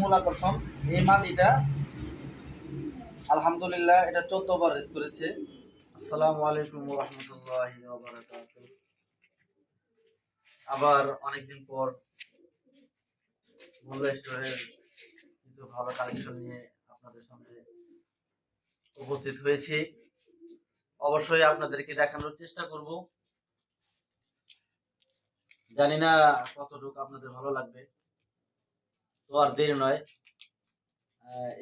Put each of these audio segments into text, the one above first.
মূল আকর্ষণ। এই মাদিটা আলহামদুলিল্লাহ, এটা আবার অনেকদিন পর মোল্লা স্টোরের কিছু ভালো কালেকশন নিয়ে আপনাদের সামনে উপস্থিত হয়েছি। অবশ্যই আপনাদেরকে দেখানোর চেষ্টা করব। জানি না কতটুকু আপনাদের ভালো লাগবে। তো আর দেরি নয়।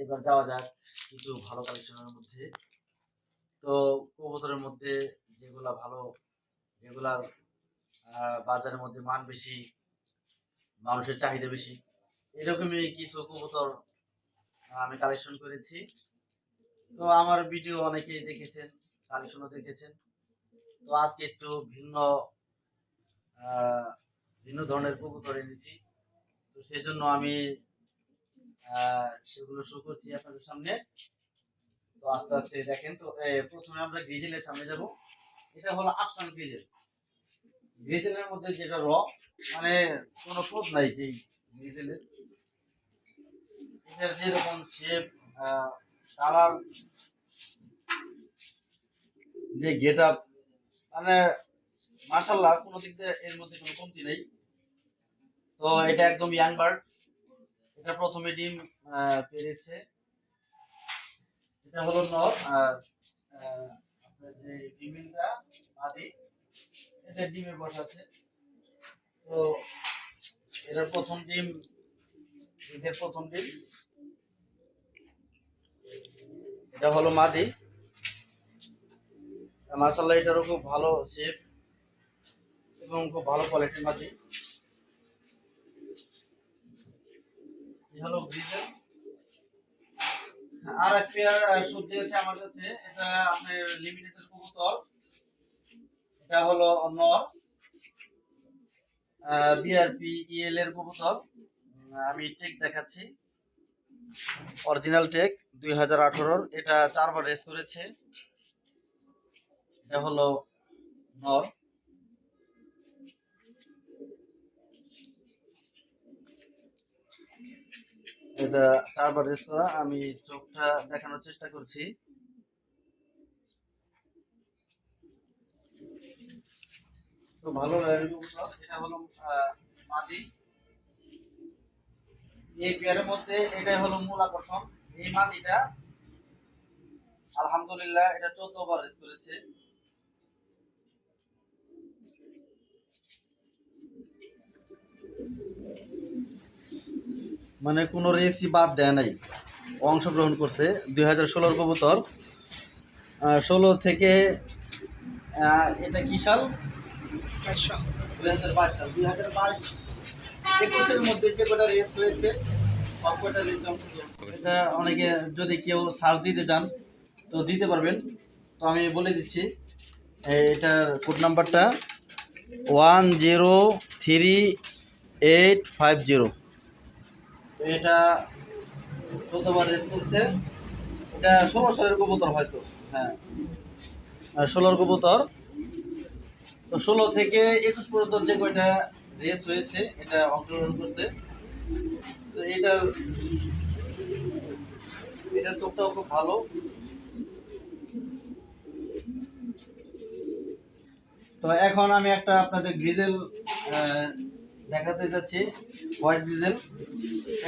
এবার যাওয়া যাক কিছু ভালো কালেকশনের মধ্যে। তো কবুতরের মধ্যে যেগুলা ভালো যেগুলার বাজারের মধ্যে মান বেশি, মানুষের চাহিদা বেশি, এরকমই কিছু কবুতর আমি কালেকশন করেছি। তো আমার ভিডিও অনেকেই দেখেছেন কালেকশনও দেখেছেন। তো আজকে একটু ভিন্ন আহ, ভিন্ন ধরনের কবুতর এনেছি তো সেই জন্য আমি সেগুলো শো করছি আপনাদের সামনে। তো আস্তে আস্তে দেখেন তো প্রথমে আমরা গ্রিজেলের সামনে যাব। এটা হলো আফসান গ্রিজেল গ্রিজেলের মধ্যে যেটা র মানে কোনো ক্লোজ নাই যে গ্রিজেলের এটার যেরকম শেপ কালার যে গেট আপ মানে মার্শাল্লাহ কোনো দিক দিয়ে এর মধ্যে কোনো কমতি নেই। তো এটা একদম ইয়াং বার্ড এটা প্রথমে ডিম পেরেছে। এটা হলো নর, আর যে ডিমিনটা আদি এটা ডিমে বসাচ্ছে। তো এটার প্রথম ডিম, এদের প্রথম ডিম। এটা হলো মাদি। মার্শাল্লাহ এটারও খুব ভালো শেপ এবং খুব ভালো কোয়ালিটির মাদি। হলো গ্রিজেল আর এক পেয়ার সবজি আছে আমার কাছে, এটা আপনার লিমিটেড কবুতর। এটা হলো নর বিআরপি ইএল এর কবুতর। আমি টেক দেখাচ্ছি। অরিজিনাল টেক দুই হাজার আঠারোর। এটা চারবার রেস করেছে। এটা হলো নর এটা চারবার রেস করা আমি চোখটা দেখানোর চেষ্টা করছি। ভালো। এটা হলো এই পেয়ারের মধ্যে এটাই হলো মূল এই আলহামদুলিল্লাহ, এটা চোদ্দ বার রেস করেছে। মানে কোনো রেসই বাদ দেয় নাই। অংশগ্রহণ করছে দুই হাজার ষোলোর কবুতর। ষোলো থেকে এটা কি সাল? দুই হাজার বাইশ সাল। দুই হাজার বাইশ একুশের মধ্যে যে কটা রেস হয়েছে সব কটা রেসে এটা অনেকে যদি কেউ সার্চ দিতে চান তো দিতে পারবেন। তো আমি বলে দিচ্ছি এটার কোড নাম্বারটা one zero three eight five zero এটা চোদ্দবার রেস করছে। এটা ষোলো সালের কবুতর হয়তো হ্যাঁ। আর ষোলোর কবুতর। তো ষোলো থেকে একুশ পর্যন্ত যে কয়টা রেস হয়েছে, এটা অংশগ্রহণ করছে। তো এটা এটার চোখটাও খুব ভালো। তো এখন আমি একটা আপনাদের গ্রিজেল দেখাতে যাচ্ছি হোয়াইট গ্রিজেল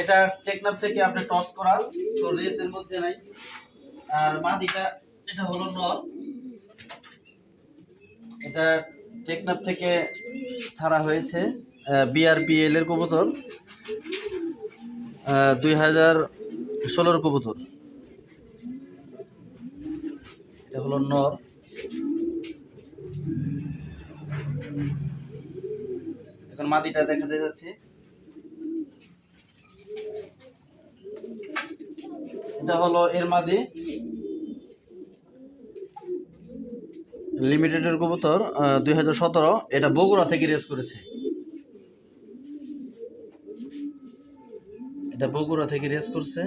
এটা টেকনাপ থেকে আপনি টস করা, তো রেসের মধ্যে নাই। আর মাদিটা এটা হলো নর এটা টেকনাপ থেকে ছাড়া হয়েছে বিআরপিএল এর কবুতর দুই হাজার ষোলোর কবুতর। এটা হলো নর এখন মাদিটা দেখাতে যাচ্ছে। এটা হলো এর মাদি। লিমিটেডের কবুতর দুই হাজার সতেরো। এটা বগুড়া থেকে রেস করেছে। এটা বগুড়া থেকে রেস করছে।